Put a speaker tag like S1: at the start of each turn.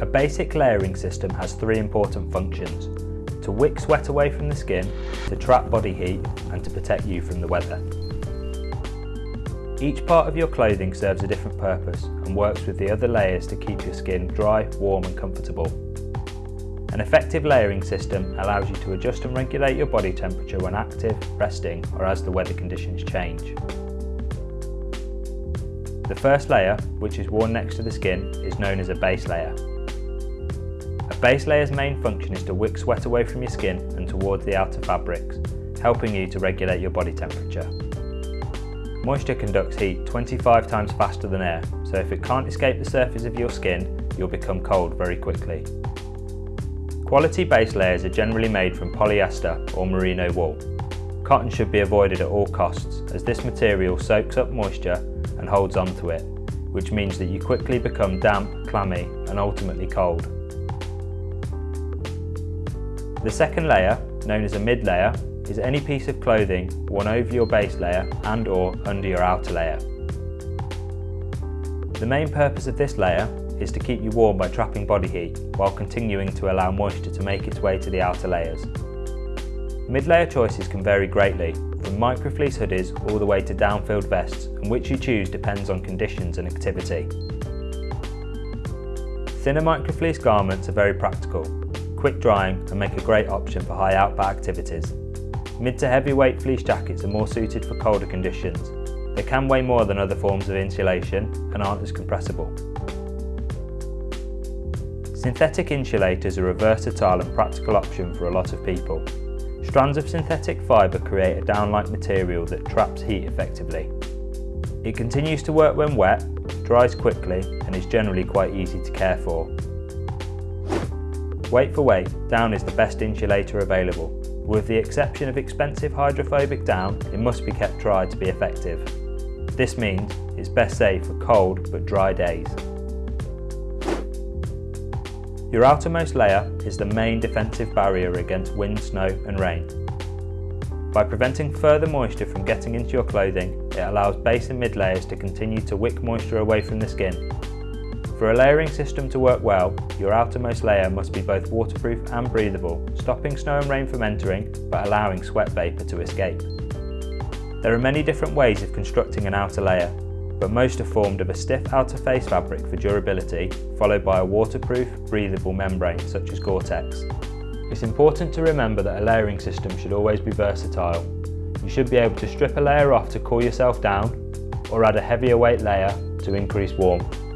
S1: A basic layering system has three important functions. To wick sweat away from the skin, to trap body heat and to protect you from the weather. Each part of your clothing serves a different purpose and works with the other layers to keep your skin dry, warm and comfortable. An effective layering system allows you to adjust and regulate your body temperature when active, resting or as the weather conditions change. The first layer, which is worn next to the skin, is known as a base layer. Base layer's main function is to wick sweat away from your skin and towards the outer fabrics, helping you to regulate your body temperature. Moisture conducts heat 25 times faster than air, so if it can't escape the surface of your skin, you'll become cold very quickly. Quality base layers are generally made from polyester or merino wool. Cotton should be avoided at all costs as this material soaks up moisture and holds onto it, which means that you quickly become damp, clammy and ultimately cold. The second layer, known as a mid layer, is any piece of clothing worn over your base layer and or under your outer layer. The main purpose of this layer is to keep you warm by trapping body heat while continuing to allow moisture to make its way to the outer layers. Mid-layer choices can vary greatly, from microfleece hoodies all the way to down-filled vests, and which you choose depends on conditions and activity. Thinner microfleece garments are very practical, quick drying and make a great option for high output activities. Mid to heavyweight fleece jackets are more suited for colder conditions. They can weigh more than other forms of insulation and aren't as compressible. Synthetic insulators are a versatile and practical option for a lot of people. Strands of synthetic fibre create a down-like material that traps heat effectively. It continues to work when wet, dries quickly and is generally quite easy to care for. Weight for weight, down is the best insulator available with the exception of expensive hydrophobic down, it must be kept dry to be effective. This means it's best saved for cold but dry days. Your outermost layer is the main defensive barrier against wind, snow and rain. By preventing further moisture from getting into your clothing, it allows base and mid layers to continue to wick moisture away from the skin for a layering system to work well, your outermost layer must be both waterproof and breathable, stopping snow and rain from entering, but allowing sweat vapour to escape. There are many different ways of constructing an outer layer, but most are formed of a stiff outer face fabric for durability, followed by a waterproof, breathable membrane such as Gore-Tex. It's important to remember that a layering system should always be versatile. You should be able to strip a layer off to cool yourself down, or add a heavier weight layer to increase warmth.